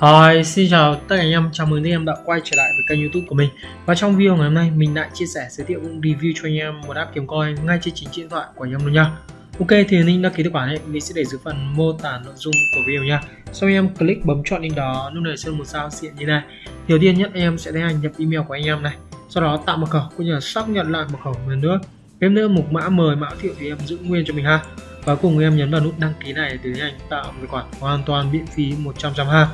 Hi, xin chào tất cả anh em, chào mừng anh em đã quay trở lại với kênh youtube của mình. Và trong video ngày hôm nay mình lại chia sẻ giới thiệu cũng review cho anh em một app kiếm coin ngay trên chính điện thoại của anh em luôn nha. Ok thì link đăng ký tài khoản này mình sẽ để dưới phần mô tả nội dung của video nha. Sau anh em click bấm chọn link đó, nút này sẽ một sao xịn như này. Đầu tiên nhất em sẽ tiến hành nhập email của anh em này. Sau đó tạo mật khẩu cũng như là xác nhận lại mật khẩu lần nữa. Thêm nữa mục mã mời mã thiệu thì em giữ nguyên cho mình ha. Và cùng em nhấn vào nút đăng ký này để tiến hành tạo tài khoản hoàn toàn miễn phí 100% ha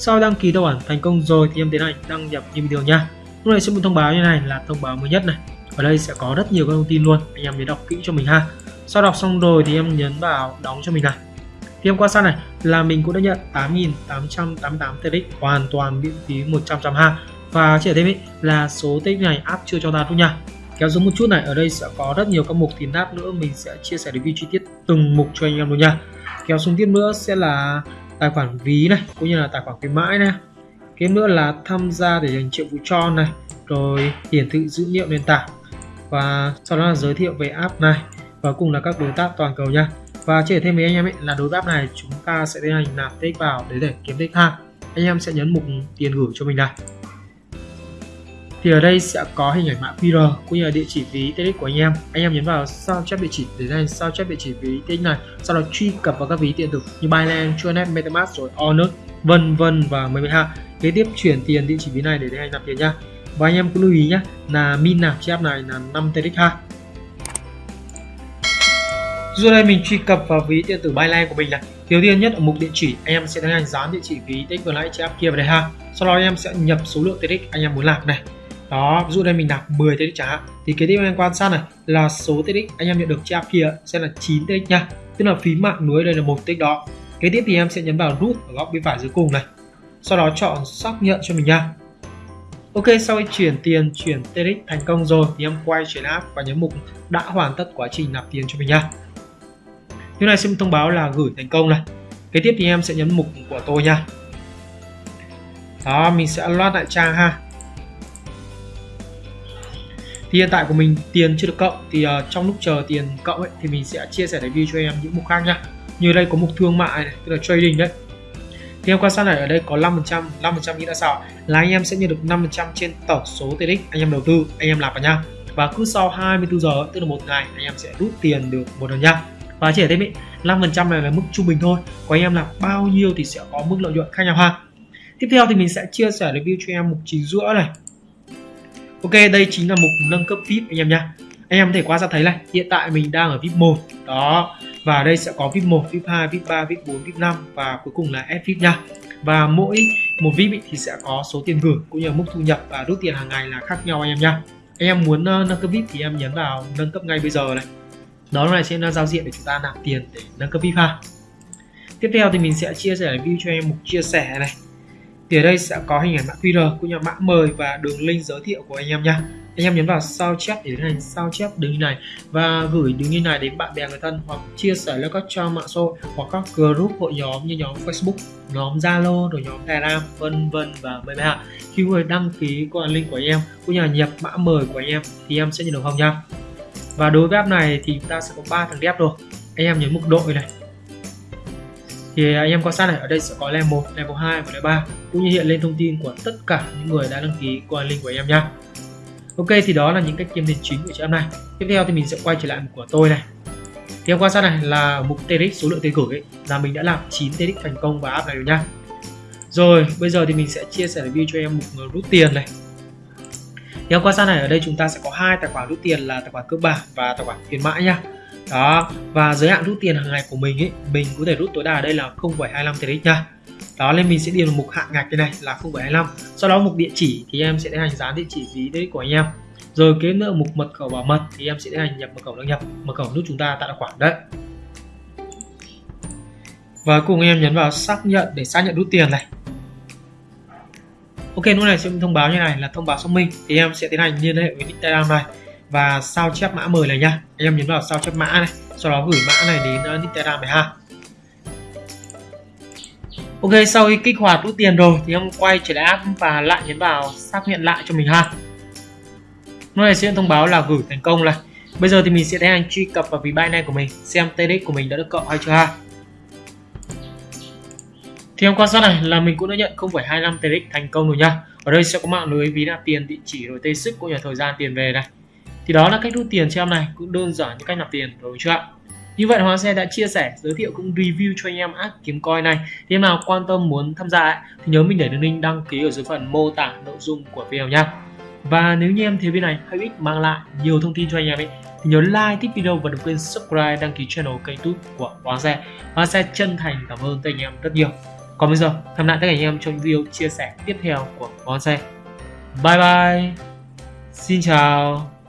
sau đăng ký tài khoản thành công rồi thì em tiến hành đăng nhập như bình thường nha. Lúc này sẽ một thông báo như này là thông báo mới nhất này. Ở đây sẽ có rất nhiều các thông tin luôn anh em nhớ đọc kỹ cho mình ha. Sau đọc xong rồi thì em nhấn vào đóng cho mình này. Thì em qua sát này là mình cũng đã nhận 8.888 TX hoàn toàn miễn phí 100% ha. Và chỉ thêm ý, là số TX này app chưa cho ta luôn nha. Kéo xuống một chút này ở đây sẽ có rất nhiều các mục thì nát nữa mình sẽ chia sẻ review chi tiết từng mục cho anh em luôn nha. Kéo xuống tiếp nữa sẽ là tài khoản ví này, cũng như là tài khoản khuyến mãi này. Cái nữa là tham gia để dành triệu vụ cho này, rồi hiển thị dữ liệu nền tảng, và sau đó là giới thiệu về app này, và cùng là các đối tác toàn cầu nha. Và chia sẻ thêm với anh em ấy là đối tác này, chúng ta sẽ tiến hành nạp tích vào để để kiếm tích ha. Anh em sẽ nhấn mục tiền gửi cho mình này thì ở đây sẽ có hình ảnh mã QR cũng như là địa chỉ ví TX của anh em. Anh em nhấn vào sao chép địa chỉ để ra sao chép địa chỉ ví TX này sau đó truy cập vào các ví điện tử như Binance, Tronet, MetaMask rồi Onet vân vân và mấy mấy ha kế tiếp chuyển tiền địa chỉ ví này để đây anh nạp tiền nhá. Và anh em cũng lưu ý nhé là min nạp chép này là 5 TX ha. Rồi đây mình truy cập vào ví điện tử Binance của mình này Đầu tiên nhất ở mục địa chỉ anh em sẽ tiến hành dán địa chỉ ví TX vừa nãy chép kia vào đây ha. Sau đó anh em sẽ nhập số lượng TX anh em muốn nạp này đó, ví dụ đây mình nạp 10 TX chẳng hạn. Thì cái tiếp anh em quan sát này là số TX anh em nhận được trên kia sẽ là 9 TX nha. Tức là phí mạng lưới đây là một TX đó. Kế tiếp thì em sẽ nhấn vào rút ở góc bên phải dưới cùng này. Sau đó chọn xác nhận cho mình nha. Ok, sau khi chuyển tiền, chuyển TX thành công rồi thì em quay chuyển app và nhấn mục đã hoàn tất quá trình nạp tiền cho mình nha. Như này sẽ thông báo là gửi thành công này. Kế tiếp thì em sẽ nhấn mục của tôi nha. Đó, mình sẽ loát lại trang ha thì hiện tại của mình tiền chưa được cộng. Thì uh, trong lúc chờ tiền cộng ấy thì mình sẽ chia sẻ review cho em những mục khác nhá. Như đây có mục thương mại này tức là trading đấy. Thì em quan sát này ở đây có 5% 5% nghĩa là sao? Là anh em sẽ nhận được 5% trên tổng số TX anh em đầu tư anh em làm vào nha và cứ sau 24 giờ tức là một ngày anh em sẽ rút tiền được một lần nha và chỉ thêm ý 5% này là mức trung bình thôi. Của anh em làm bao nhiêu thì sẽ có mức lợi nhuận khác nhau ha. Tiếp theo thì mình sẽ chia sẻ review cho em mục chính giữa này. Ok đây chính là mục nâng cấp VIP anh em nhá. anh em có thể quan sát thấy này hiện tại mình đang ở VIP 1 đó và đây sẽ có VIP 1, VIP 2, VIP 3, VIP 4, VIP 5 và cuối cùng là S VIP nha. Và mỗi một VIP thì sẽ có số tiền gửi cũng như là mức thu nhập và rút tiền hàng ngày là khác nhau anh em nhá. anh em muốn ờ, nâng cấp VIP thì em nhấn vào nâng cấp ngay bây giờ này. Đó là sẽ là giao diện để chúng ta nạp tiền để nâng cấp VIP ha. Tiếp theo thì mình sẽ chia sẻ video cho em mục chia sẻ này thì ở đây sẽ có hình ảnh mã QR cũng như mã mời và đường link giới thiệu của anh em nha anh em nhấn vào sao chép để tiến hành sao chép đường link này và gửi đường link này đến bạn bè người thân hoặc chia sẻ lên các trang mạng xã hội hoặc các group hội nhóm như nhóm Facebook, nhóm Zalo, rồi nhóm Telegram, vân vân và mười bạn khi người đăng ký qua link của anh em cũng như là nhập mã mời của anh em thì em sẽ nhận được không nha và đối với app này thì ta sẽ có ba thằng ghép rồi. Anh em nhấn mục đội này thì à, anh em quan sát này ở đây sẽ có level 1, level 2 và level 3 cũng như hiện lên thông tin của tất cả những người đã đăng ký qua link của em nha Ok thì đó là những cách kiếm tiền chính của chị em này tiếp theo thì mình sẽ quay trở lại mục của tôi này thì em quan sát này là mục TRX số lượng tiền gửi ấy, là mình đã làm 9 TRX thành công và app này rồi nha. rồi bây giờ thì mình sẽ chia sẻ review cho em mục rút tiền này thì em quan sát này ở đây chúng ta sẽ có hai tài khoản rút tiền là tài khoản cơ bản và tài khoản khuyến mãi nha đó và giới hạn rút tiền hàng ngày của mình ấy mình có thể rút tối đa ở đây là 0,25 TRX nha đó nên mình sẽ điền vào mục hạn ngạch cái này là 0,25 sau đó mục địa chỉ thì em sẽ tiến hành dán địa chỉ ví đấy của anh em. Rồi kế nữa mục mật khẩu bảo mật thì em sẽ tiến hành nhập mật khẩu đăng nhập mật khẩu giúp chúng ta tạo tài khoản đấy. Và cùng em nhấn vào xác nhận để xác nhận rút tiền này. Ok lúc này sẽ thông báo như này là thông báo xác minh. Thì em sẽ tiến hành liên hệ với Telegram này và sao chép mã mời này nha. Anh em nhấn vào sao chép mã này sau đó gửi mã này đến ờ, uh, Telegram này ha. Ok sau khi kích hoạt rút tiền rồi thì em quay trở lại app và lại nhấn vào xác nhận lại cho mình ha. Lúc này sẽ thông báo là gửi thành công này. Bây giờ thì mình sẽ tiến hành truy cập vào ví Binance của mình xem TRX của mình đã được cộng hay chưa ha. Thì em quan sát này là mình cũng đã nhận 0,25 TRX thành công rồi nha. Ở đây sẽ có mạng lưới ví nạp tiền địa chỉ rồi tây sức cũng như thời gian tiền về này thì đó là cách rút tiền cho em này cũng đơn giản như cách nạp tiền rồi chưa ạ như vậy Hoàng Xe đã chia sẻ, giới thiệu cũng review cho anh em app kiếm coin này. Thì em nào quan tâm muốn tham gia ấy, thì nhớ mình để đường link đăng ký ở dưới phần mô tả nội dung của video nha. Và nếu như em thấy video này hay ích mang lại nhiều thông tin cho anh em ấy thì nhớ like, thích video và đừng quên subscribe, đăng ký channel kênh youtube của Hoàng Xe. Hoàng Xe chân thành cảm ơn tất anh em rất nhiều. Còn bây giờ, tham lại tất cả anh em trong video chia sẻ tiếp theo của Hoàng Xe. Bye bye. Xin chào.